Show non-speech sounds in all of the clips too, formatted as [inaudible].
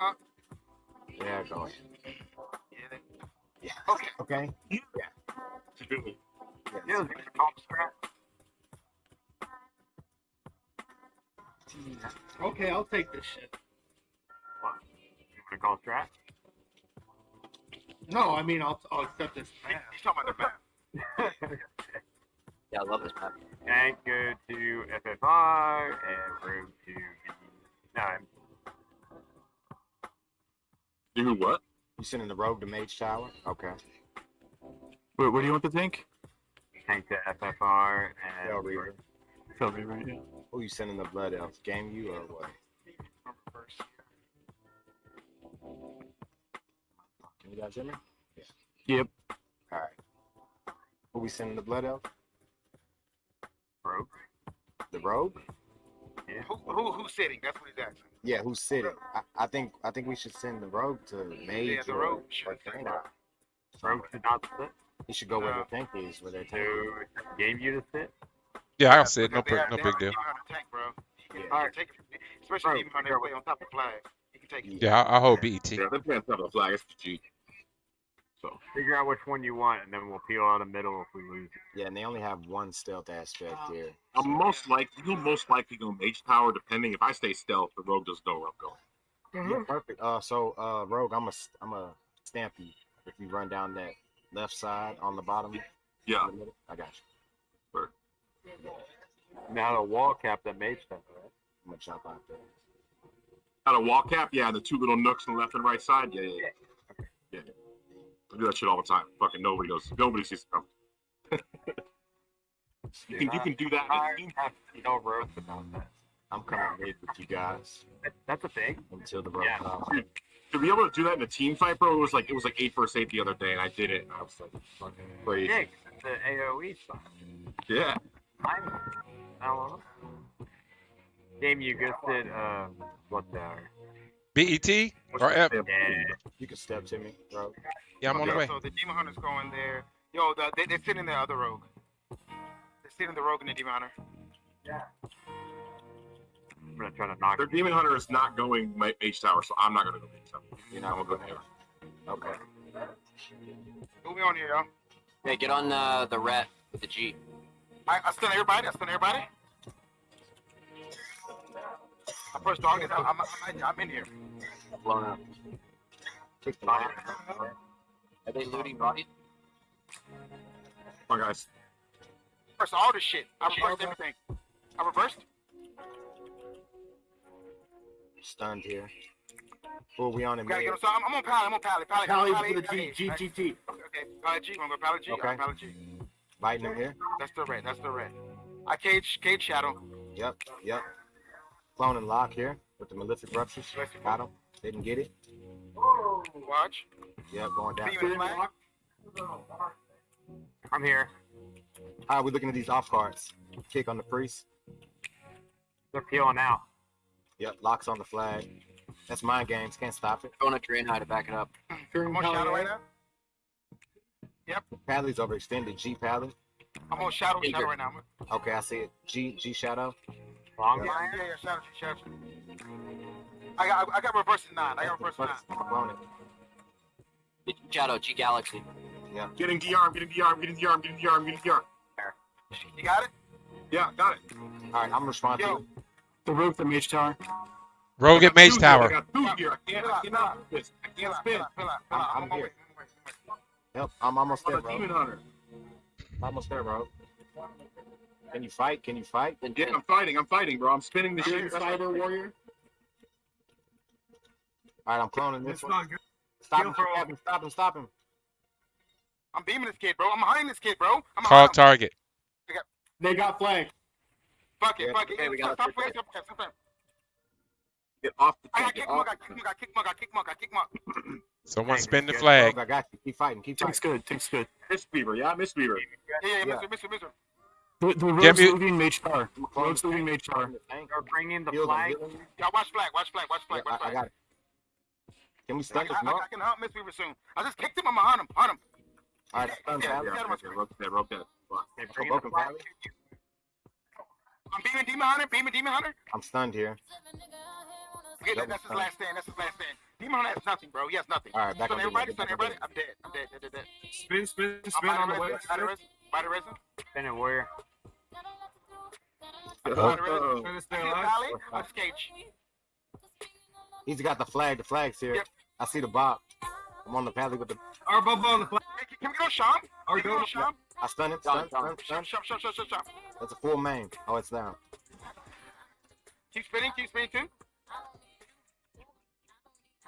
Uh, Yeah, go ahead. yeah. Yeah. Okay. Okay. Yeah. Yes. Okay, I'll take this shit. What? You want to call strat? No, I mean I'll I'll accept this. He's talking about the map. Yeah, I love this map. And go to FFR and room to B9. Do what? You sending the rogue to Mage Tower? Okay. Wait, what do you want to tank? Tank to FFR Hell and Reaver. Tell me right now. Who you sending the blood elf? Game you or what? Can you guys hear me? Yeah. Yep. All right. Who we sending the blood elf? Rogue. The rogue? Yeah. Who, who who's sitting? That's what he's asking. Yeah, who's sitting? I, I think I think we should send the rogue to Mage Yeah, the or, rogue or should sit. Rogue should not sit. He should go where No. the tank is, where their tank To is. game you to sit. Yeah, I'll sit. No, they big, no they big deal. Tank, bro. He can, Yeah. he take it, especially Bro, Demon Hunter way on top of flag. He can take it. Yeah, I'll, I'll hold BET. Yeah, they're playing top of the flag. It's the G. So Figure out which one you want, and then we'll peel out the middle if we lose. Yeah, and they only have one stealth aspect here. I'm most likely you'll most likely go Mage Tower. Depending if I stay stealth, the Rogue doesn't know where I'm going. Yeah, perfect. Uh, so uh, rogue, I'm a I'm a stamp you if you run down that left side on the bottom. Yeah. the middle. I got you. Now the wall cap that mage stuff, right? I'm gonna jump out there. Got a wall cap, yeah, the two little nooks on the left and right side. Yeah, yeah, yeah. yeah. I do that shit all the time. Fucking nobody knows. Nobody sees it coming. [laughs] You can, you can do that. I in a team. have no roads about that. I'm coming mid with you guys That's a thing. until the rogue Yeah. comes. To be able to do that in a team fight, bro, it was like it was like eight versus eight the other day, and I did it. And I was like, fucking crazy. Jake, the AOE stuff. Yeah. I'm, I don't know. Game you just did, uh, what tower? BET or F? Yeah. You can step to me, bro. Yeah, I'm on the Okay, way. So the Demon Hunter's going there. Yo, the, they, they're sitting in the other rogue. They're sitting in the rogue and the Demon Hunter. Yeah. I'm gonna try to knock Their Demon Hunter is not going Ma- Mage Tower, so I'm not gonna go Mage Tower. You're I'm not gonna gonna go go there. Okay. Move we on here, yo? Hey, get on uh, the rat with the G. I, I stun everybody. I stun everybody. I first dog is. I'm, I'm, I'm, I'm in here. Blown up. Kick the Fire. Are they looting body? Come on, guys. First all this shit. I reversed everything. I reversed. Stunned here. Who are we on in Gotta get him. So I'm, I'm on Pally. I'm on Pally. Pally. Pally Pally, for the Pally, G, G, Pally. G, T. Okay, Pally G. I'm gonna go Pally G. Okay. I'm Pally G. Biting him here. That's the red. That's the red. I cage cage shadow. Yep, yep. Clone and lock here with the Malefic Raptures. Got him. Didn't get it. Watch. Yep, going down. I'm here. How are we looking at these off cards? Kick on the priest. They're peeling out. Yep, locks on the flag. That's mind games. Can't stop it. Going to drain high to back it up. I'm on shadow right now. Yep. Padley's overextended. G Padley. I'm on shadow. Shadow right now. Okay, I see it. G G Shadow. Long Yeah, fire? yeah, yeah. Shadow. Shadow. I got I got reversing nine. I got reversing nine. Clone it. Shadow, G Galaxy. Yeah. Getting the arm, getting the arm, getting the arm, getting the arm, getting the arm. You got it? Yeah, got it. All right, I'm responding. Yo. The roof, the Mage Tower. Rogue at Mage Two here, I got two here. I can't, I cannot do this. I can't out, spin. out, out. I'm- I'm on I'm way. Yep, I'm almost I'm there, a bro. Demon Hunter. Almost there, bro. Can you fight? Can you fight? Then Yeah, I'm fighting. I'm fighting, bro. I'm spinning the shit. Cyber Warrior. All right, I'm cloning this It's one. not good. Stop Kill him! for Stop him! Stop him! Stop him! I'm beaming this kid, bro. I'm behind this kid, bro. I'm Call behind him. target. They got flag. Fuck it, Yeah. fuck it. Okay, we got Stop a playing, stop playing, stop. Get off the I got kick Get mark, off I got kick mark, I kick mark, I kick mark, I kick mark. Someone spin the flag. I got you. Keep fighting. Keep Tank's fighting. good. Tank's good. Miss Beaver. Yeah, Miss Beaver. Yeah, yeah, Yeah. mister, mister, mister. The, the Get rogue's leaving Mage Tower. I'm cloning Rogue's the leaving tank. Mage Tower. Cloning the tank. They're bringing the Heal them, flag. heal them. Yeah, watch flag, watch flag, watch flag, Yeah, watch I, I got it. Can we I, stun this I, I. I can help Miss Beaver soon. I just kicked him. I'm behind him, behind him. All right, stun Yeah, Padley. yeah. Yeah, okay, rope that, rope that. Fuck. They're I'm the flag. I'm beaming Demon Hunter, beaming Demon Hunter. I'm stunned here. Okay, that, that's his last stand, that's his last stand. Demon Hunter has nothing, bro. He has nothing. All right, back Stun on everybody, Demon, stun back on everybody. I'm dead. I'm dead, dead, dead, dead. Spin, spin, spin on the way. Resin, body resin, body resin. Spin it, warrior. Body Oh. Trying to stay alive. valley. I see Cage. He's got the flag. The flag's here. Yep. I see the Bob. I'm on the pathway with the. Our bubble on the flag. Hey, can we go Sham? Our Can we go go. Sham? I stun it. Done, Stun, done. stun, Sham, stun. sham, sham, sham, sham, sham. That's a full main. Oh, it's down. Keep spinning, keep spinning too.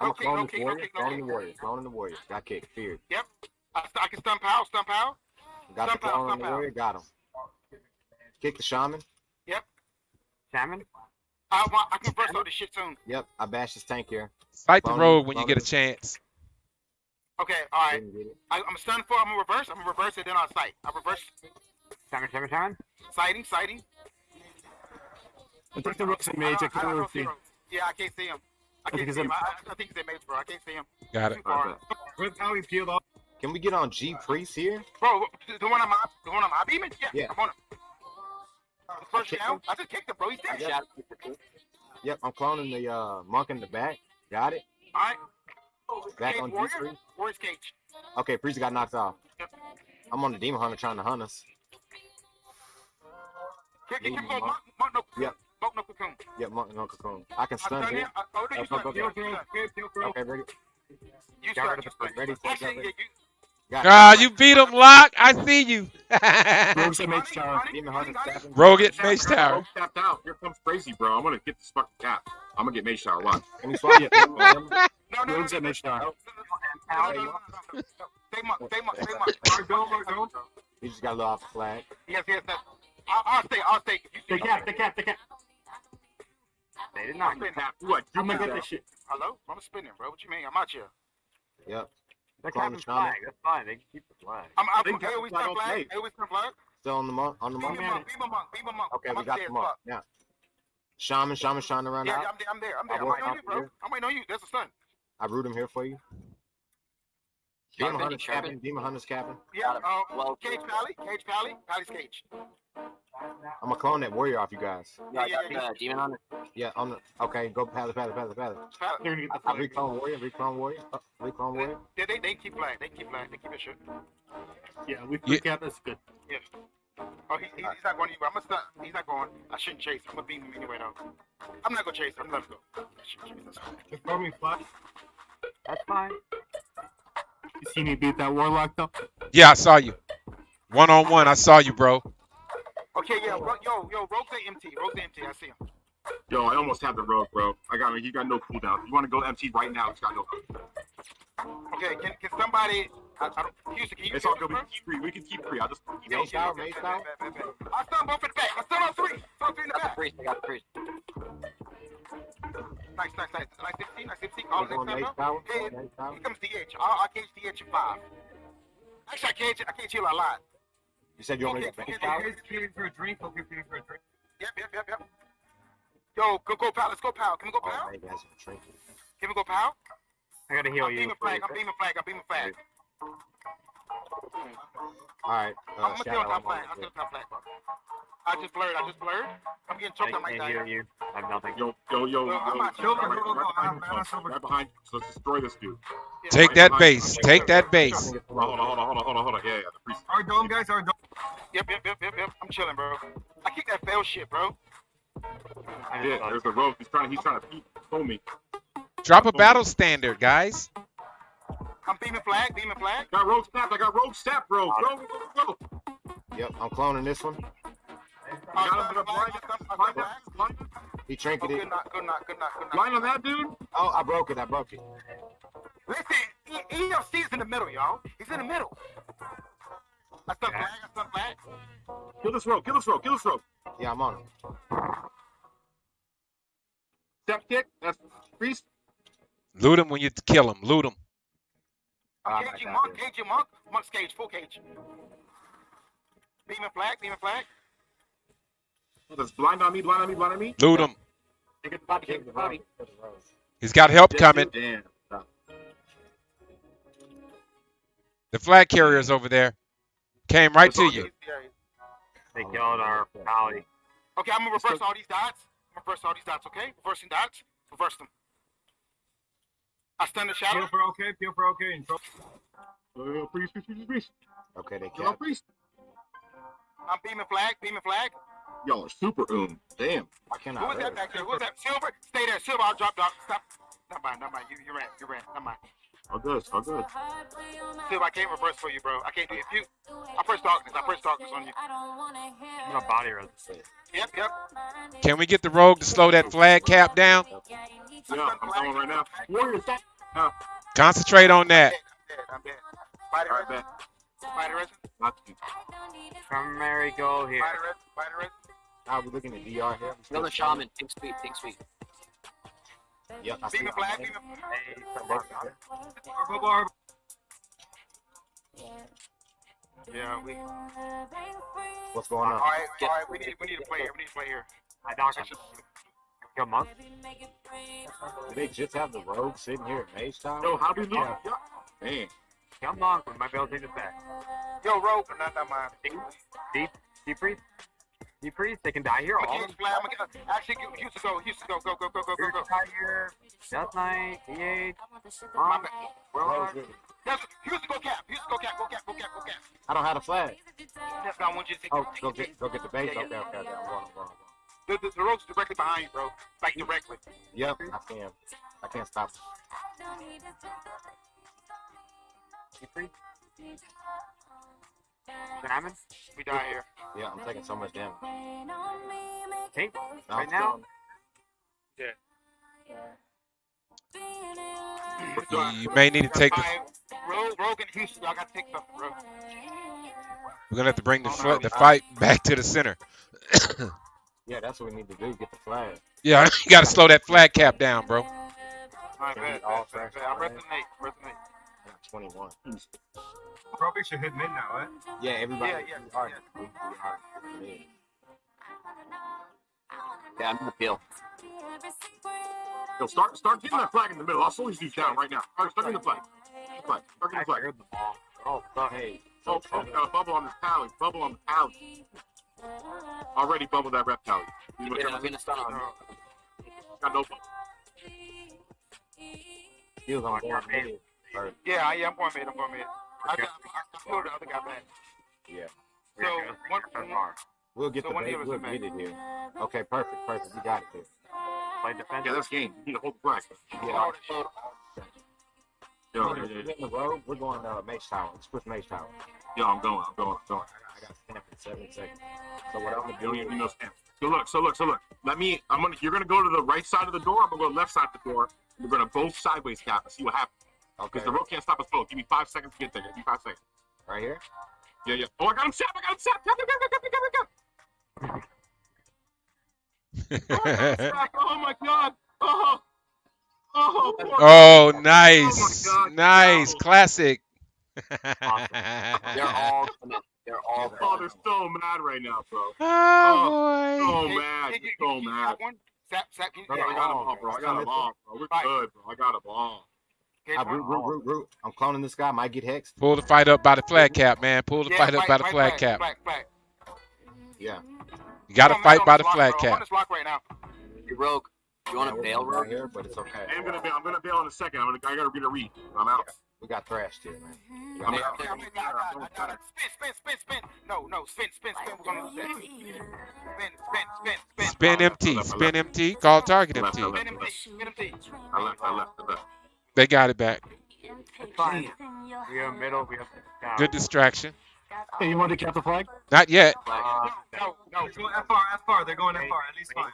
I'm No a kick, clone no the warrior. kick, no Clone the warrior. Clone the warrior. Got kicked. Feared. I, I can stun pow, stun pow. Got the Stomp out, clone on the out. warrior. Got him. Kick the shaman. Yep. Shaman? I, want, I can burst all this shit soon. Yep. I bashed his tank here. Fight the Clone- rogue when you clone get a chance. Okay, all right. Didn't get it. I, I'm stun for. I'm gonna reverse. I'm gonna reverse it. Then I'll sight. I reverse Shaman, shaman, shaman? sighting, sighting. I think the rooks are I mage. I don't, I can't don't see see. him. Yeah, I can't see him. I can't it's see him. him. I, I- I think he's a mage, bro. I can't see him. Got it. Too far. Alright, Where's how he peeled off? Can we get on G Priest here? Bro, the, one I'm the one I'm I beaming? Yeah, Yeah. I'm on him. The first kicked down. him. I just kicked him, bro. He's dead. Shadow. Yep. I'm cloning the uh, monk in the back. Got it. All right. Back Cage on G warrior. Priest. Where's Cage? Okay, Priest got knocked off. Yep. I'm on the demon hunter trying to hunt us. Leave kick, him go. Monk, monk, no, Yep. monk, no cocoon. Yep, monk no cocoon. I can stun here. I, oh, no, you Okay, stun. okay. You Peel stun. through. You stun. Peel, peel through. Okay, ready. You Got rid of the stun. Ready, Actually, yeah, you. Got Ah, you beat him, Lock. I see you. Rogues at mage tower. honey, Demon honey, hunter honey. stabbing. Rogue it, Tap, Mage Tower. rogue tapped out. Here comes crazy, bro. I'm gonna get this fucking cap. I'm gonna get mage tower. Watch. Can we swap? Yeah. Yeah. No, no, no, Rogues at mage tower. monk, stay monk. Our dome, our dome. He just got a little off the flag. Yes, yes, no. I'll, I'll stay, I'll stay. You The cap, the cap, the cap. They did not. spinning. Tap. What? I'm gonna You get that. this shit. Hello? I'm spinning, bro. What you mean? I'm out here. Yep. They're Clone capping the shaman. flag. That's fine. They can keep the flag. I'm, I'm, They hey, got always flag stun on flag. plate. Hey, always stun flag. Still on the monk. On the Beam monk. a monk, beam a monk, beam a monk. Okay, I'm we got the as monk. Yeah. Shaman, shaman trying to run Yeah, out. yeah, I'm there, I'm there, I'm there. I'm I'm waiting on you, bro. I'm waiting on you. There's a stun. I root him here for you. Demon Sharpen, hunter's sharpen. capping. Demon hunter's capping. Yeah, Got um, Well- Cage Pally, Cage Pally, Pally's Cage. I'm gonna clone that warrior off you guys. Yeah, I Yeah, yeah, uh, demon hunter. Yeah, on the okay, go pally. Pally. They're get the reclone warrior, reclone warrior, uh, reclone warrior. They, they, they keep flag. They keep flag. They keep it shit. Yeah, we Yeah. free cap. That's good. Oh, he, he, he's not going anywhere. I'm gonna stun. He's not going. I shouldn't chase. I'm gonna beam him anyway, though. I'm not gonna chase him. I shouldn't chase. That's fine. Just throw me flag. That's fine. You see me beat that warlock though? Yeah, I saw you. One on one, I saw you, bro. Okay, yeah, ro- yo, yo, Rogue's at MT. Rogue's at MT. I see him. Yo, I almost have the rogue, bro. I got me. He got no cooldown. You want to go MT right now, it's got no. Okay, can, can somebody? I, I don't. Houston, can you? It's all good. We can keep three. We can keep three. I'll just. Yeah, Mage tower, mage tower. I stun both in the back. I stun on three. Stun three in the Got the back. priest. I got the priest. Nice, nice, nice. Nice 15, nice 15. All the next time, tower. Hey, Here comes DH. I'll, I'll cage DH at five. Actually, I cage, I cage heal a lot. You said you want me to Okay, mage okay, tower? for a drink. Okay, feeling for a drink. Yep, yep, yep, yep. Yo, go, go, pal. Let's go, pal. Can we go, Oh, pal? maybe that's a trinket. Can we go, pal? I gotta heal I'm you. beaming flag. I'm beaming flag. I'm beaming flag. All right, uh, I'm gonna stay on shadow. top I'm flag. on I'm the- still top flag. I just blurred. I just blurred. I'm getting I choked on my can't heal diet. you. I have nothing. Yo, yo, yo, Well, I'm yo. not- right, Go, right, go, go, go. right behind I'm- I'm you. Right behind you. So let's destroy this dude. Take that base. Take that base. Hold on, hold on, hold on, hold on, hold on. Yeah, yeah. Our dome, guys. Our dome. Yep, yep, yep, yep, yep. I'm chilling, bro. I kick that fail shit, bro. Yeah, there's the rogue. He's trying. He's trying to beat pull me. Drop a battle standard, guys. I'm beaming flag. Beaming flag. Got rogue snap. I got rogue snap, bro. Go, go, go, go. Yep, I'm cloning this one. I I got him stun with a flag. blind. I stun- I Blind, stun flag. blind, He Oh, trinketed. good knock, good knock, good knock, good knock. blind on that dude. Oh, I broke it. I broke it. Listen, E- EFC's in the middle, y'all. He's in the middle. I stun flag. I stun flag. Kill this rope. Kill this rope. Kill this rope. Yeah, I'm on it. Step kick. That's priest. Loot him when you kill him. Loot him. Ah, I'm my caging God, monk. dude. Caging monk. Monk's cage. Full cage. Demon flag. Demon flag. Oh, That's blind on me. Blind on me. Blind on me. Loot him. Take it, body, take Kick the the body. rogue. Kick the rogue. He's got help coming. Damn. The flag carrier's over there. Came right to you. Yeah. they killed our pally. Okay, I'm gonna reverse all these dots. I'm gonna reverse all these dots. Okay, reversing dots. Reverse them. I stun the shadow. Peel for okay. Peel for okay. And throw. Oh, priest, priest, priest, priest. Okay, they Kill our cap. priest. I'm beaming flag, beaming flag. Y'all are super oom. Damn. I Who cannot. was that back there? Who was that? Silver? Stay there. Silver, I'll drop, drop. Stop. Not mine, not mine. You, you ran, you ran. Not mine. All good. All good. Silver, I can't reverse for you, bro. I can't do it. If you, I press darkness. I press darkness on you. I'm gonna body resist. Yep, yep. Can we get the rogue to slow that flag cap down? Yeah, I'm going right now. Warriors, stop. Uh, Concentrate on I'm that. dead. I'm dead. Spider all right, resin. bet. Spider resin. Not Primary goal here. Spider resin. Spider resin. Now we're looking at DR here. We Another shaman. Pink speed. Pink speed. Yep, I see. Beaming it. flag. Beaming. Hey, come on. Arbor, arbor. Yeah, we. What's going on? All right, all right. We need, we need to play here. We need to play here. I knock him. Kill monk. Do they just have the rogue sitting here at Mage Tower? Yo, how do you lose? Yeah. Man. Kill monk. We might be able to take this back. Yo, Rogue, not, not mine. Deep. Deep priest. Deep priest. They can die here. All gonna of get them. flag. I'm gonna. Actually, you used to go. Used to go. Go, go, go, go, go, Here, go. die here. Death knight. DH. My Monk. bad. Warlock. Yes, used to go cap. Used to go cap. Go cap. Go cap. Go cap. I don't have a flag. That's not one. Just Oh, go get go get the base. Yeah, Okay, yeah. okay, okay. I'm going, I'm going, I'm The, the, the rogue's directly behind you, bro. Like directly. Yep, I can. I can't stop. Deep priest. Shaman. We die here. Yeah, I'm taking so much damage. Pink? No, right now? Yeah. yeah. You may need to take the. Rogue, Rogue and Houston, got picked up, Rogue. We're gonna have to bring the oh, no, the fight not. back to the center. [coughs] yeah, that's what we need to do. Get the flag. Yeah, [laughs] you gotta slow that flag cap down, bro. All right, bet, bet, bet. I'm repping Nate. 21. Mm. Probably should hit midnight, right? Yeah, everybody. Yeah, yeah. Hard. Yeah. Hard. yeah, I'm gonna feel. Yo, start start getting that flag in the middle. I'll slowly you down right now. All right, start getting the flag. Flag. Start getting the flag. The ball. Oh. Hey. Oh, oh, got a bubble on the tally. Bubble on the tally. Already bubbled that rep tally. You yeah, I'm gonna stop. Got no bubble. Feels on board. Or, Yeah, yeah, I'm going mid, I'm going mid. I got, I pulled the other guy back. yeah. So, it one, That's one. We'll get So the one base. of us We'll get it here. Okay, perfect, perfect. We got it here. Play defense. Yeah, that's game. You need to hold the flag. Yeah. Yo, We're yo, yo, yo. the road. We're going uh, Mage Tower. Let's push Mage Tower. Yo, I'm going. I'm going. I'm going. I got stamp in seven seconds. So what I'm gonna don't do even know stamp. So look, so look, so look. Let me. I'm gonna. You're gonna go to the right side of the door. I'm gonna go left side of the door. We're gonna both sideways cap and see what happens. Okay Because the rope can't stop us both. Give me five seconds to get there. Give me five seconds. right here. Yeah, yeah. Oh, I got him set. I got him set. Cap, cap, cap, cap, cap, cap, cap. Oh, I got him set. Oh my god. Oh. Oh. poor- oh, oh, oh nice, Oh nice, no. classic. They're [laughs] all coming. They're all Oh, they're so mad right now, bro. oh, oh boy. So Hey, mad. hey, you- So you- you mad. got one? Zap, zap, Bro, Yeah, I got him Oh, all, bro. I got him bro. all, bro. We're good, bro. I got him all. Okay, Uh, one. root, root, root, root. I'm cloning this guy. Might get hexed. Pull the fight up by the flag cap, man. Pull the Yeah, fight up by the right, flag right, cap. Flag, flag. Yeah. You gotta fight by the this flag lock, bro. I'm on this lock right now. You rogue. You want to we're bail, right rogue? here, but it's okay. I'm gonna bail. I'm gonna bail in a second. I'm gonna. I gotta get a read. I'm out. We got thrashed here, man. We I'm out. Got got got. Spin, spin, spin, spin. No, no, spin, spin, spin. We're gonna lose that. Spin, spin, spin, spin. Spin MT, spin MT, call target Left, MT. Spin him, spin him, I left. I left. I left. They got it back. Fine. We have middle. We have down. Good distraction. Hey, you want to cap the flag? Not yet. Uh, No, no. Let's go FR, FR. They're going FR. At least five.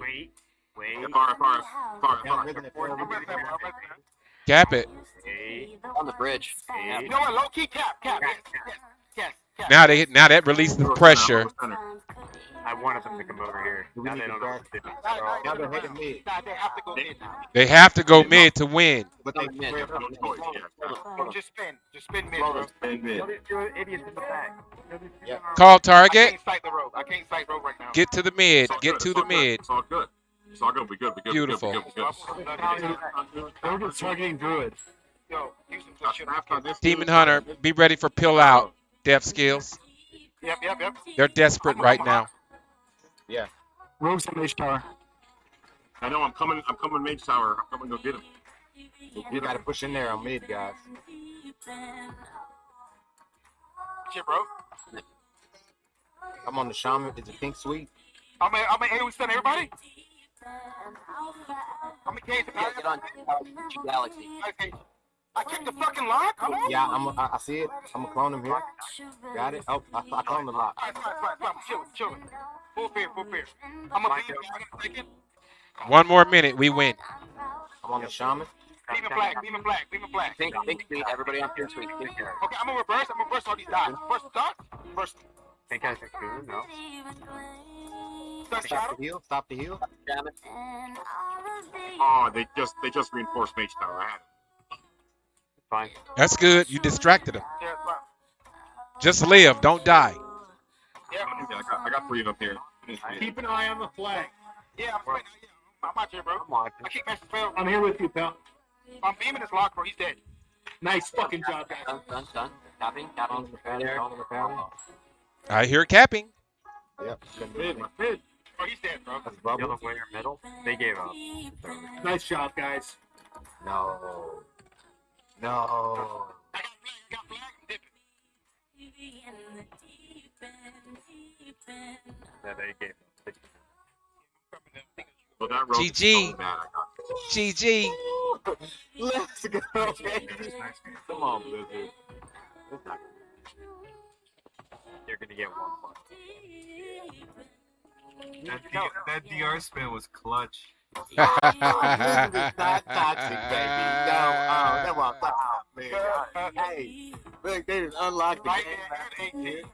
wait. Wait. I'm resting, I'm resting. Cap it. Eight. On the bridge. Eight. You know what? Low key cap, cap. Yes, yes, yes, yes. Now they now that releases the pressure. I wanted them to come over here. We Now need they don't know grab- what to do. Nah, nah, Now they're hitting mid, they have to go mid now. They have to go mid to win. but they No, mid. spread up. No choice. Yeah. Bro, just spin, just spin mid, bro. Spin mid. You're you're idiots in the back. Yeah. Call I target. can't sight the road. I can't sight road right now. Get to the mid. Get to the mid. It's all good. It's all good. We good. We good. Beautiful. We good. We good. We good. Rogue targeting Druid. Yo, Houston, Now, shit. after this Demon Hunter, be ready for pill out. Death skills. Yep, yep, yep. They're desperate right now. Rogue's on Mage Tower. I know. I'm coming. I'm coming. Mage Tower. I'm coming to go get him. You gotta push in there on mid, guys. Shit, bro. I'm on the shaman. Is it pink sweet? I'm in, I'm in AoE stun everybody. I'm in cage. Yeah, get on Galaxy. Okay. I kicked the fucking lock. Come on. Yeah, I'm. I, I see it. I'm gonna clone him here. Got it. Oh, I, I cloned the lock. All right. Chill, chill. Full fear, full fear. I'm gonna leave. I'm gonna take it. One more minute, we win. I'm on the shaman. Beam and black, beam and black, beam and black. Think, think sweet. Everybody on pink sweet. Think sweet. Okay, I'm gonna reverse. I'm gonna reverse all these dots. First dot. First Think I can do no. dot Stop the heal. Stop the heal. Damn it. Oh, they just they just reinforced Mage Tower. I had it. Fine. That's good. You distracted him. Yeah, fine. Just live. Don't die. Yeah, Yeah, I got I got three of them here. Keep an eye on the flag. yeah. I'm waiting. Yeah, I'm out here, bro. I'm watching. I keep master spell. I'm here with you, pal. I'm beaming this lock, bro. He's dead. Nice fucking job, guys. Done, done, done. Tapping, tapping. There. I hear capping. Yep. Mid, my mid. Bro, oh, he's dead, bro. That's Yellow bubble. winger middle. They gave up. Nice job, guys. No. No. I got flag. I got flag. I'm. Yeah, they gave up. Coming down. Think Well, that GG. so bad. I got GG. Let's go. Come on, Blizzard. You're gonna get one point. That, D- that DR spin was clutch. Blizzard is not toxic, baby. No, oh, that was oh, man. Hey, look, they just unlocked the Right game. there, 18.